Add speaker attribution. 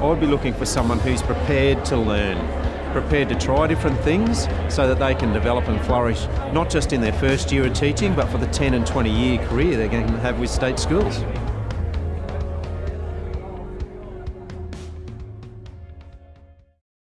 Speaker 1: I'd be looking for someone who's prepared to learn, prepared to try different things so that they can develop and flourish not just in their first year of teaching but for the 10 and 20 year career they're going to have with state schools.